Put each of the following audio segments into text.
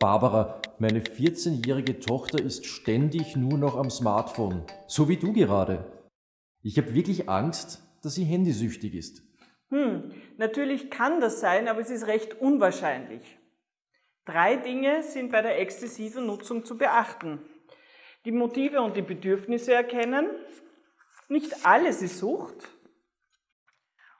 Barbara, meine 14-jährige Tochter ist ständig nur noch am Smartphone, so wie du gerade. Ich habe wirklich Angst, dass sie handysüchtig ist. Hm, natürlich kann das sein, aber es ist recht unwahrscheinlich. Drei Dinge sind bei der exzessiven Nutzung zu beachten. Die Motive und die Bedürfnisse erkennen, nicht alles ist Sucht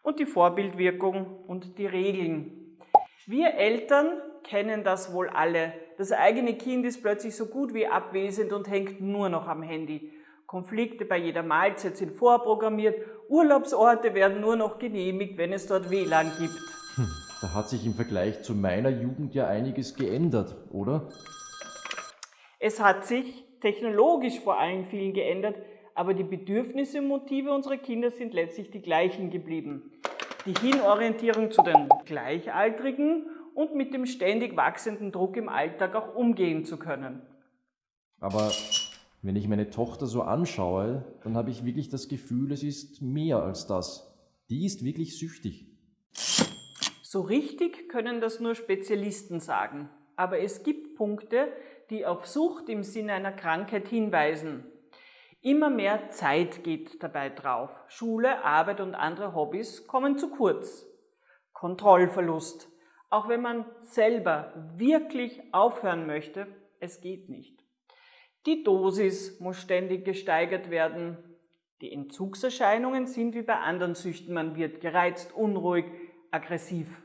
und die Vorbildwirkung und die Regeln. Wir Eltern kennen das wohl alle. Das eigene Kind ist plötzlich so gut wie abwesend und hängt nur noch am Handy. Konflikte bei jeder Mahlzeit sind vorprogrammiert, Urlaubsorte werden nur noch genehmigt, wenn es dort WLAN gibt. Hm, da hat sich im Vergleich zu meiner Jugend ja einiges geändert, oder? Es hat sich technologisch vor allem viel geändert, aber die Bedürfnisse und Motive unserer Kinder sind letztlich die gleichen geblieben. Die Hinorientierung zu den Gleichaltrigen und mit dem ständig wachsenden Druck im Alltag auch umgehen zu können. Aber wenn ich meine Tochter so anschaue, dann habe ich wirklich das Gefühl, es ist mehr als das. Die ist wirklich süchtig. So richtig können das nur Spezialisten sagen. Aber es gibt Punkte, die auf Sucht im Sinne einer Krankheit hinweisen. Immer mehr Zeit geht dabei drauf. Schule, Arbeit und andere Hobbys kommen zu kurz. Kontrollverlust, auch wenn man selber wirklich aufhören möchte, es geht nicht. Die Dosis muss ständig gesteigert werden. Die Entzugserscheinungen sind wie bei anderen Süchten. Man wird gereizt, unruhig, aggressiv.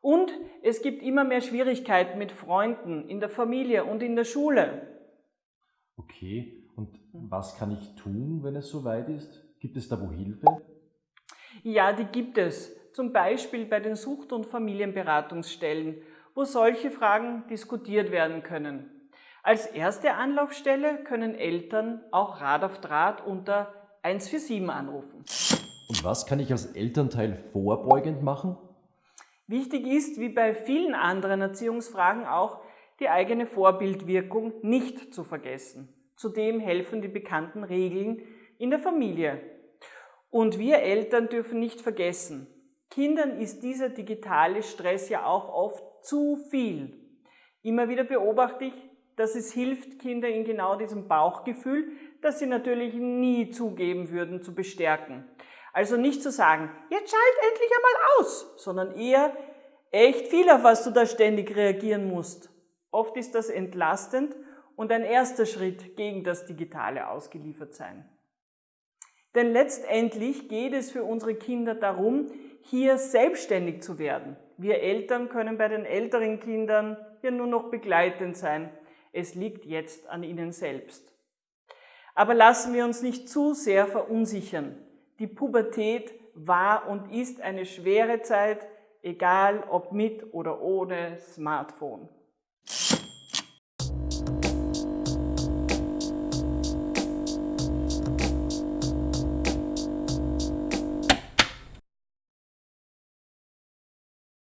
Und es gibt immer mehr Schwierigkeiten mit Freunden, in der Familie und in der Schule. Okay, und was kann ich tun, wenn es soweit ist? Gibt es da wo Hilfe? Ja, die gibt es zum Beispiel bei den Sucht- und Familienberatungsstellen, wo solche Fragen diskutiert werden können. Als erste Anlaufstelle können Eltern auch Rat auf Draht unter 147 anrufen. Und was kann ich als Elternteil vorbeugend machen? Wichtig ist, wie bei vielen anderen Erziehungsfragen auch, die eigene Vorbildwirkung nicht zu vergessen. Zudem helfen die bekannten Regeln in der Familie. Und wir Eltern dürfen nicht vergessen, Kindern ist dieser digitale Stress ja auch oft zu viel. Immer wieder beobachte ich, dass es hilft, Kinder in genau diesem Bauchgefühl, das sie natürlich nie zugeben würden, zu bestärken. Also nicht zu sagen, jetzt schalt endlich einmal aus, sondern eher echt viel, auf was du da ständig reagieren musst. Oft ist das entlastend und ein erster Schritt gegen das digitale Ausgeliefertsein. Denn letztendlich geht es für unsere Kinder darum, hier selbstständig zu werden. Wir Eltern können bei den älteren Kindern hier nur noch begleitend sein. Es liegt jetzt an ihnen selbst. Aber lassen wir uns nicht zu sehr verunsichern. Die Pubertät war und ist eine schwere Zeit, egal ob mit oder ohne Smartphone.